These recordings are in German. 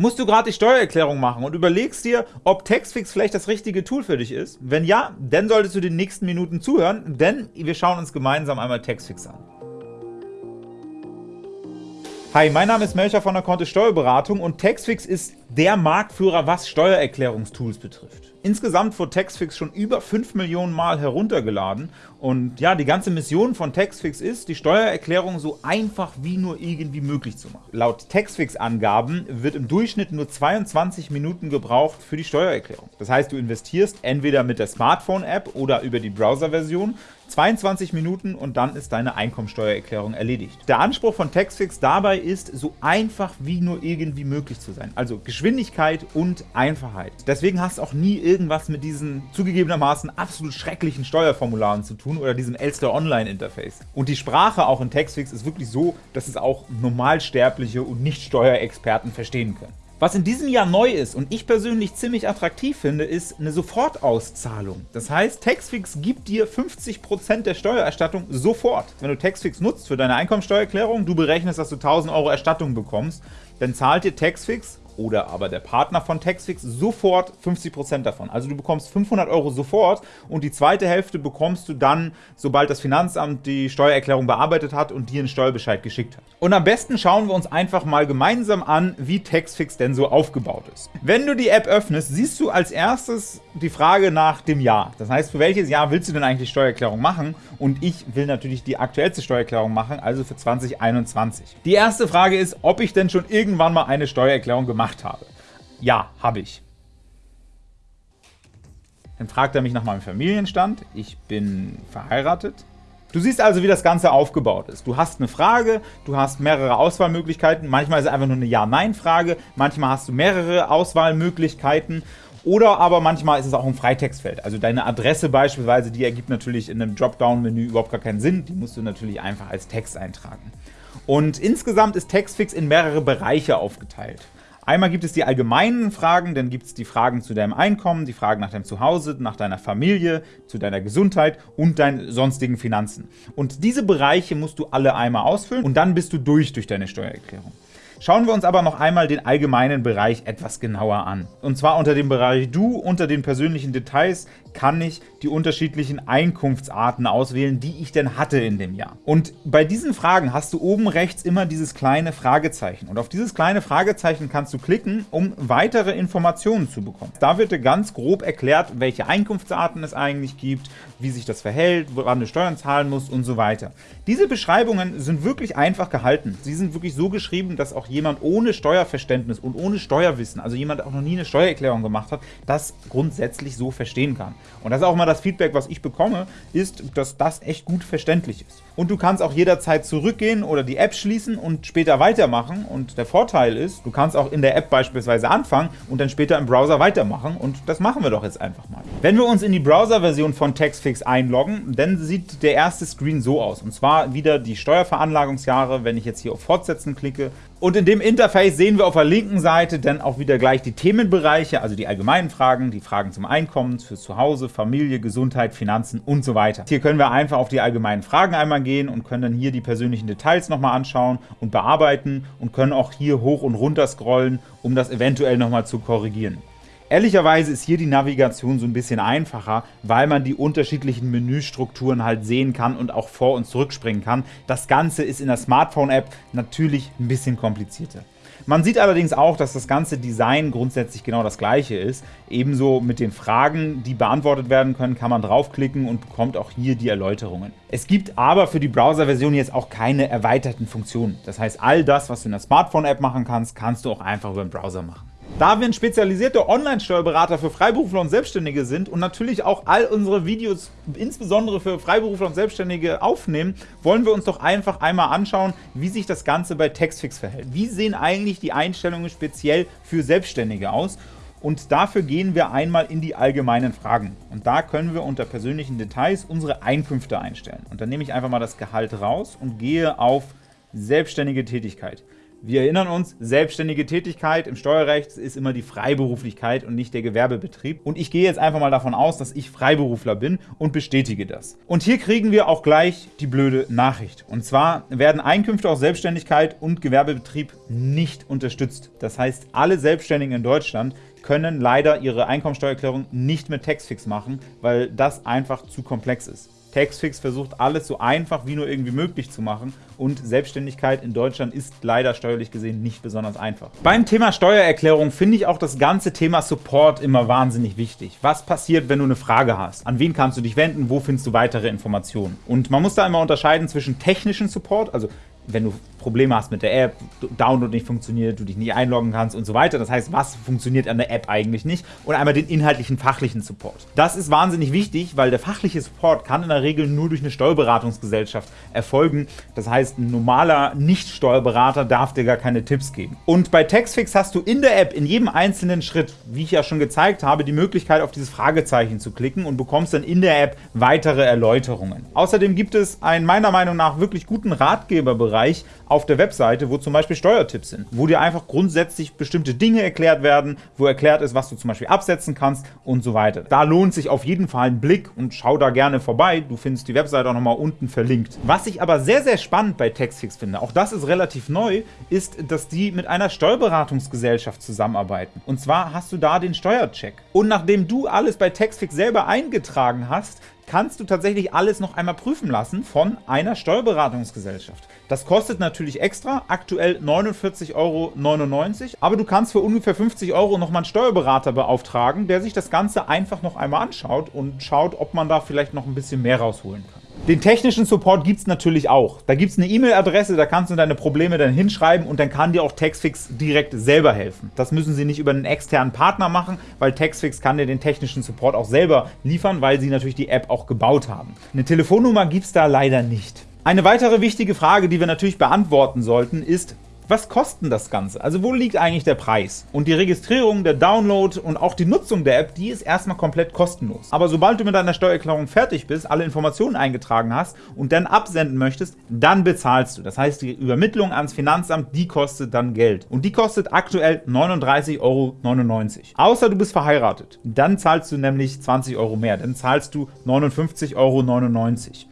Musst du gerade die Steuererklärung machen und überlegst dir, ob Taxfix vielleicht das richtige Tool für dich ist? Wenn ja, dann solltest du den nächsten Minuten zuhören, denn wir schauen uns gemeinsam einmal Taxfix an. Hi, mein Name ist Melcher von der Kontist Steuerberatung und Taxfix ist der Marktführer, was Steuererklärungstools betrifft. Insgesamt wurde Taxfix schon über 5 Millionen Mal heruntergeladen und ja, die ganze Mission von Taxfix ist, die Steuererklärung so einfach wie nur irgendwie möglich zu machen. Laut Taxfix-Angaben wird im Durchschnitt nur 22 Minuten gebraucht für die Steuererklärung. Das heißt, du investierst entweder mit der Smartphone-App oder über die Browser-Version 22 Minuten und dann ist deine Einkommensteuererklärung erledigt. Der Anspruch von Taxfix dabei ist, so einfach wie nur irgendwie möglich zu sein. Also Geschwindigkeit und Einfachheit. Deswegen hast du auch nie irgendwas mit diesen zugegebenermaßen absolut schrecklichen Steuerformularen zu tun oder diesem Elster Online Interface. Und die Sprache auch in Taxfix ist wirklich so, dass es auch Normalsterbliche und Nicht-Steuerexperten verstehen können. Was in diesem Jahr neu ist und ich persönlich ziemlich attraktiv finde, ist eine Sofortauszahlung. Das heißt, Taxfix gibt dir 50% der Steuererstattung sofort. Wenn du Taxfix nutzt für deine Einkommensteuererklärung, du berechnest, dass du 1000 Euro Erstattung bekommst, dann zahlt dir Taxfix oder aber der Partner von Taxfix sofort 50% davon. Also du bekommst 500 Euro sofort und die zweite Hälfte bekommst du dann, sobald das Finanzamt die Steuererklärung bearbeitet hat und dir einen Steuerbescheid geschickt hat. Und am besten schauen wir uns einfach mal gemeinsam an, wie Taxfix denn so aufgebaut ist. Wenn du die App öffnest, siehst du als erstes die Frage nach dem Jahr. Das heißt, für welches Jahr willst du denn eigentlich Steuererklärung machen? Und ich will natürlich die aktuellste Steuererklärung machen, also für 2021. Die erste Frage ist, ob ich denn schon irgendwann mal eine Steuererklärung gemacht gemacht habe. Ja, habe ich. Dann fragt er mich nach meinem Familienstand. Ich bin verheiratet. Du siehst also, wie das Ganze aufgebaut ist. Du hast eine Frage, du hast mehrere Auswahlmöglichkeiten. Manchmal ist es einfach nur eine Ja-Nein-Frage, manchmal hast du mehrere Auswahlmöglichkeiten oder aber manchmal ist es auch ein Freitextfeld. Also deine Adresse beispielsweise, die ergibt natürlich in einem Dropdown-Menü überhaupt gar keinen Sinn. Die musst du natürlich einfach als Text eintragen. Und insgesamt ist Textfix in mehrere Bereiche aufgeteilt. Einmal gibt es die allgemeinen Fragen, dann gibt es die Fragen zu deinem Einkommen, die Fragen nach deinem Zuhause, nach deiner Familie, zu deiner Gesundheit und deinen sonstigen Finanzen. Und diese Bereiche musst du alle einmal ausfüllen und dann bist du durch durch deine Steuererklärung. Schauen wir uns aber noch einmal den allgemeinen Bereich etwas genauer an. Und zwar unter dem Bereich Du, unter den persönlichen Details, kann ich die unterschiedlichen Einkunftsarten auswählen, die ich denn hatte in dem Jahr. Und bei diesen Fragen hast du oben rechts immer dieses kleine Fragezeichen. Und auf dieses kleine Fragezeichen kannst du klicken, um weitere Informationen zu bekommen. Da wird dir ganz grob erklärt, welche Einkunftsarten es eigentlich gibt, wie sich das verhält, woran du Steuern zahlen musst und so weiter. Diese Beschreibungen sind wirklich einfach gehalten. Sie sind wirklich so geschrieben, dass auch jemand ohne Steuerverständnis und ohne Steuerwissen, also jemand, der auch noch nie eine Steuererklärung gemacht hat, das grundsätzlich so verstehen kann. Und das ist auch mal das Feedback, was ich bekomme, ist, dass das echt gut verständlich ist. Und du kannst auch jederzeit zurückgehen oder die App schließen und später weitermachen. Und der Vorteil ist, du kannst auch in der App beispielsweise anfangen und dann später im Browser weitermachen. Und das machen wir doch jetzt einfach mal. Wenn wir uns in die Browser-Version von Taxfix einloggen, dann sieht der erste Screen so aus. Und zwar wieder die Steuerveranlagungsjahre, wenn ich jetzt hier auf Fortsetzen klicke, und in dem Interface sehen wir auf der linken Seite dann auch wieder gleich die Themenbereiche, also die allgemeinen Fragen, die Fragen zum Einkommen, fürs Zuhause, Familie, Gesundheit, Finanzen und so weiter. Hier können wir einfach auf die allgemeinen Fragen einmal gehen und können dann hier die persönlichen Details nochmal anschauen und bearbeiten und können auch hier hoch und runter scrollen, um das eventuell nochmal zu korrigieren. Ehrlicherweise ist hier die Navigation so ein bisschen einfacher, weil man die unterschiedlichen Menüstrukturen halt sehen kann und auch vor- und zurückspringen kann. Das Ganze ist in der Smartphone-App natürlich ein bisschen komplizierter. Man sieht allerdings auch, dass das ganze Design grundsätzlich genau das gleiche ist. Ebenso mit den Fragen, die beantwortet werden können, kann man draufklicken und bekommt auch hier die Erläuterungen. Es gibt aber für die Browser-Version jetzt auch keine erweiterten Funktionen. Das heißt, all das, was du in der Smartphone-App machen kannst, kannst du auch einfach über den Browser machen. Da wir ein spezialisierter Online-Steuerberater für Freiberufler und Selbstständige sind und natürlich auch all unsere Videos insbesondere für Freiberufler und Selbstständige aufnehmen, wollen wir uns doch einfach einmal anschauen, wie sich das Ganze bei Taxfix verhält. Wie sehen eigentlich die Einstellungen speziell für Selbstständige aus? Und dafür gehen wir einmal in die allgemeinen Fragen. Und da können wir unter persönlichen Details unsere Einkünfte einstellen. Und dann nehme ich einfach mal das Gehalt raus und gehe auf selbstständige Tätigkeit. Wir erinnern uns, selbstständige Tätigkeit im Steuerrecht ist immer die Freiberuflichkeit und nicht der Gewerbebetrieb. Und ich gehe jetzt einfach mal davon aus, dass ich Freiberufler bin und bestätige das. Und hier kriegen wir auch gleich die blöde Nachricht. Und zwar werden Einkünfte aus Selbstständigkeit und Gewerbebetrieb nicht unterstützt. Das heißt, alle Selbstständigen in Deutschland können leider ihre Einkommensteuererklärung nicht mit Taxfix machen, weil das einfach zu komplex ist. Taxfix versucht alles so einfach wie nur irgendwie möglich zu machen und Selbstständigkeit in Deutschland ist leider steuerlich gesehen nicht besonders einfach. Beim Thema Steuererklärung finde ich auch das ganze Thema Support immer wahnsinnig wichtig. Was passiert, wenn du eine Frage hast? An wen kannst du dich wenden? Wo findest du weitere Informationen? Und man muss da immer unterscheiden zwischen technischen Support, also wenn du Probleme hast mit der App, Download nicht funktioniert, du dich nicht einloggen kannst und so weiter. Das heißt, was funktioniert an der App eigentlich nicht? Und einmal den inhaltlichen, fachlichen Support. Das ist wahnsinnig wichtig, weil der fachliche Support kann in der Regel nur durch eine Steuerberatungsgesellschaft erfolgen. Das heißt, ein normaler Nicht-Steuerberater darf dir gar keine Tipps geben. Und bei Taxfix hast du in der App in jedem einzelnen Schritt, wie ich ja schon gezeigt habe, die Möglichkeit auf dieses Fragezeichen zu klicken und bekommst dann in der App weitere Erläuterungen. Außerdem gibt es einen meiner Meinung nach wirklich guten Ratgeberbereich auf der Webseite, wo zum Beispiel Steuertipps sind, wo dir einfach grundsätzlich bestimmte Dinge erklärt werden, wo erklärt ist, was du zum Beispiel absetzen kannst und so weiter. Da lohnt sich auf jeden Fall ein Blick und schau da gerne vorbei. Du findest die Webseite auch nochmal unten verlinkt. Was ich aber sehr, sehr spannend bei Taxfix finde, auch das ist relativ neu, ist, dass die mit einer Steuerberatungsgesellschaft zusammenarbeiten. Und zwar hast du da den Steuercheck. Und nachdem du alles bei Taxfix selber eingetragen hast, kannst du tatsächlich alles noch einmal prüfen lassen von einer Steuerberatungsgesellschaft. Das kostet natürlich extra, aktuell 49,99 Euro, aber du kannst für ungefähr 50 Euro nochmal einen Steuerberater beauftragen, der sich das Ganze einfach noch einmal anschaut und schaut, ob man da vielleicht noch ein bisschen mehr rausholen kann. Den technischen Support gibt es natürlich auch. Da gibt es eine E-Mail-Adresse, da kannst du deine Probleme dann hinschreiben und dann kann dir auch Taxfix direkt selber helfen. Das müssen sie nicht über einen externen Partner machen, weil Taxfix kann dir den technischen Support auch selber liefern, weil sie natürlich die App auch gebaut haben. Eine Telefonnummer gibt es da leider nicht. Eine weitere wichtige Frage, die wir natürlich beantworten sollten, ist, was kostet das Ganze? Also wo liegt eigentlich der Preis? Und die Registrierung, der Download und auch die Nutzung der App, die ist erstmal komplett kostenlos. Aber sobald du mit deiner Steuererklärung fertig bist, alle Informationen eingetragen hast und dann absenden möchtest, dann bezahlst du. Das heißt, die Übermittlung ans Finanzamt, die kostet dann Geld. Und die kostet aktuell 39,99 Euro. Außer du bist verheiratet. Dann zahlst du nämlich 20 Euro mehr. Dann zahlst du 59,99 Euro.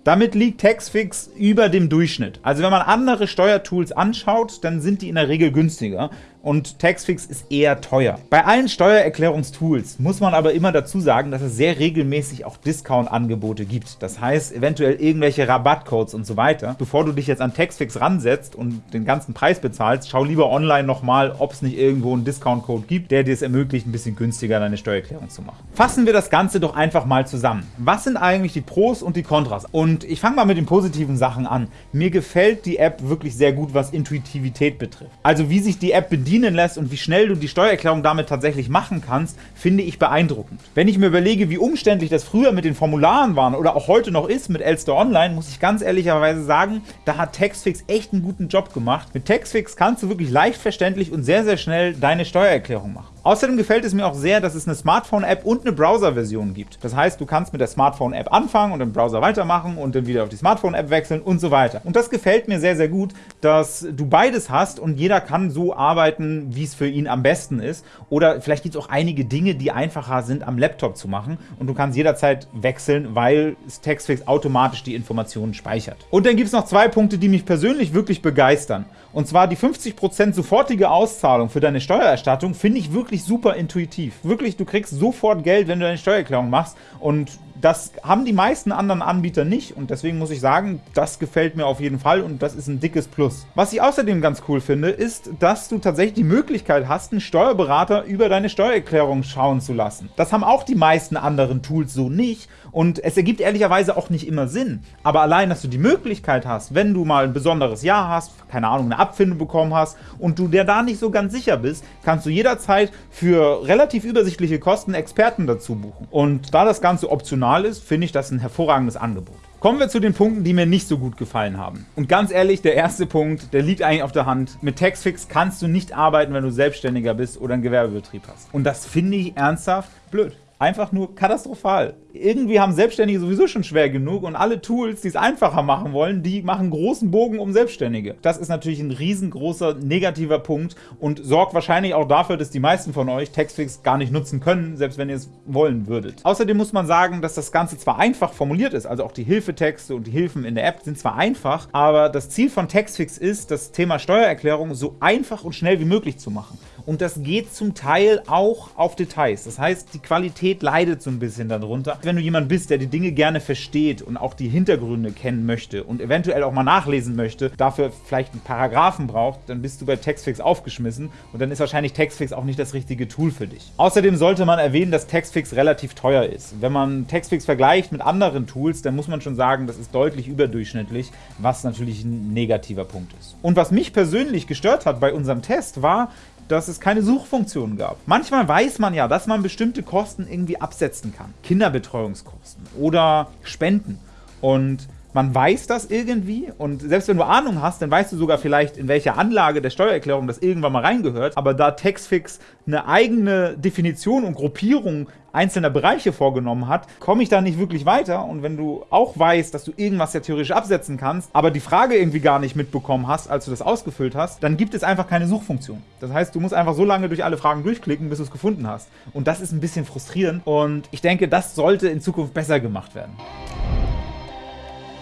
Damit liegt Taxfix über dem Durchschnitt. Also wenn man andere Steuertools anschaut, dann sind die in der Regel günstiger und Taxfix ist eher teuer. Bei allen Steuererklärungstools muss man aber immer dazu sagen, dass es sehr regelmäßig auch Discount-Angebote gibt. Das heißt, eventuell irgendwelche Rabattcodes und so weiter. Bevor du dich jetzt an Taxfix ransetzt und den ganzen Preis bezahlst, schau lieber online nochmal, ob es nicht irgendwo einen Discount-Code gibt, der dir es ermöglicht, ein bisschen günstiger deine Steuererklärung zu machen. Fassen wir das Ganze doch einfach mal zusammen. Was sind eigentlich die Pros und die Kontras? Und ich fange mal mit den positiven Sachen an. Mir gefällt die App wirklich sehr gut, was Intuitivität betrifft. Also wie sich die App bedient, bedienen lässt und wie schnell du die Steuererklärung damit tatsächlich machen kannst, finde ich beeindruckend. Wenn ich mir überlege, wie umständlich das früher mit den Formularen war oder auch heute noch ist mit Elster Online, muss ich ganz ehrlicherweise sagen, da hat Taxfix echt einen guten Job gemacht. Mit Taxfix kannst du wirklich leicht verständlich und sehr, sehr schnell deine Steuererklärung machen. Außerdem gefällt es mir auch sehr, dass es eine Smartphone-App und eine Browser-Version gibt. Das heißt, du kannst mit der Smartphone-App anfangen und im Browser weitermachen und dann wieder auf die Smartphone-App wechseln und so weiter. Und das gefällt mir sehr, sehr gut, dass du beides hast und jeder kann so arbeiten, wie es für ihn am besten ist. Oder vielleicht gibt es auch einige Dinge, die einfacher sind am Laptop zu machen und du kannst jederzeit wechseln, weil Textfix automatisch die Informationen speichert. Und dann gibt es noch zwei Punkte, die mich persönlich wirklich begeistern. Und zwar die 50% sofortige Auszahlung für deine Steuererstattung finde ich wirklich super intuitiv. Wirklich, du kriegst sofort Geld, wenn du deine Steuererklärung machst und das haben die meisten anderen Anbieter nicht und deswegen muss ich sagen, das gefällt mir auf jeden Fall und das ist ein dickes Plus. Was ich außerdem ganz cool finde, ist, dass du tatsächlich die Möglichkeit hast, einen Steuerberater über deine Steuererklärung schauen zu lassen. Das haben auch die meisten anderen Tools so nicht und es ergibt ehrlicherweise auch nicht immer Sinn. Aber allein, dass du die Möglichkeit hast, wenn du mal ein besonderes Jahr hast, keine Ahnung, eine Abfindung bekommen hast und du dir da nicht so ganz sicher bist, kannst du jederzeit für relativ übersichtliche Kosten Experten dazu buchen. Und da das Ganze optional optional ist, finde ich das ein hervorragendes Angebot. Kommen wir zu den Punkten, die mir nicht so gut gefallen haben. Und ganz ehrlich, der erste Punkt, der liegt eigentlich auf der Hand. Mit Taxfix kannst du nicht arbeiten, wenn du Selbstständiger bist oder einen Gewerbebetrieb hast. Und das finde ich ernsthaft blöd. Einfach nur katastrophal. Irgendwie haben Selbstständige sowieso schon schwer genug und alle Tools, die es einfacher machen wollen, die machen großen Bogen um Selbstständige. Das ist natürlich ein riesengroßer negativer Punkt und sorgt wahrscheinlich auch dafür, dass die meisten von euch Textfix gar nicht nutzen können, selbst wenn ihr es wollen würdet. Außerdem muss man sagen, dass das Ganze zwar einfach formuliert ist, also auch die Hilfetexte und die Hilfen in der App sind zwar einfach, aber das Ziel von Textfix ist, das Thema Steuererklärung so einfach und schnell wie möglich zu machen. Und das geht zum Teil auch auf Details. Das heißt, die Qualität leidet so ein bisschen darunter. Wenn du jemand bist, der die Dinge gerne versteht und auch die Hintergründe kennen möchte und eventuell auch mal nachlesen möchte, dafür vielleicht einen Paragraphen braucht, dann bist du bei Textfix aufgeschmissen und dann ist wahrscheinlich Textfix auch nicht das richtige Tool für dich. Außerdem sollte man erwähnen, dass Textfix relativ teuer ist. Wenn man Textfix vergleicht mit anderen Tools, dann muss man schon sagen, das ist deutlich überdurchschnittlich, was natürlich ein negativer Punkt ist. Und was mich persönlich gestört hat bei unserem Test war, dass es keine Suchfunktion gab. Manchmal weiß man ja, dass man bestimmte Kosten irgendwie absetzen kann. Kinderbetreuungskosten oder Spenden. Und man weiß das irgendwie und selbst wenn du Ahnung hast, dann weißt du sogar vielleicht, in welcher Anlage der Steuererklärung das irgendwann mal reingehört. Aber da Taxfix eine eigene Definition und Gruppierung einzelner Bereiche vorgenommen hat, komme ich da nicht wirklich weiter. Und wenn du auch weißt, dass du irgendwas ja theoretisch absetzen kannst, aber die Frage irgendwie gar nicht mitbekommen hast, als du das ausgefüllt hast, dann gibt es einfach keine Suchfunktion. Das heißt, du musst einfach so lange durch alle Fragen durchklicken, bis du es gefunden hast. Und das ist ein bisschen frustrierend und ich denke, das sollte in Zukunft besser gemacht werden.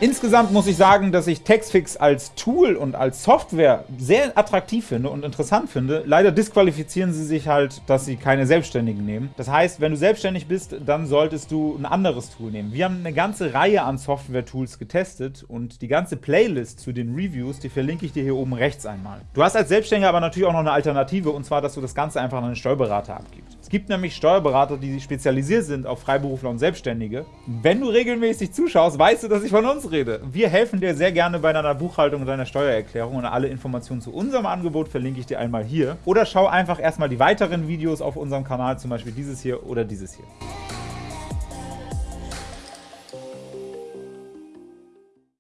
Insgesamt muss ich sagen, dass ich Textfix als Tool und als Software sehr attraktiv finde und interessant finde. Leider disqualifizieren sie sich halt, dass sie keine Selbstständigen nehmen. Das heißt, wenn du selbstständig bist, dann solltest du ein anderes Tool nehmen. Wir haben eine ganze Reihe an Software-Tools getestet und die ganze Playlist zu den Reviews, die verlinke ich dir hier oben rechts einmal. Du hast als Selbstständiger aber natürlich auch noch eine Alternative und zwar, dass du das Ganze einfach an einen Steuerberater abgibst. Es gibt nämlich Steuerberater, die spezialisiert sind auf Freiberufler und Selbstständige. Wenn du regelmäßig zuschaust, weißt du, dass ich von uns rede. Wir helfen dir sehr gerne bei deiner Buchhaltung und deiner Steuererklärung und alle Informationen zu unserem Angebot verlinke ich dir einmal hier. Oder schau einfach erstmal die weiteren Videos auf unserem Kanal, zum Beispiel dieses hier oder dieses hier.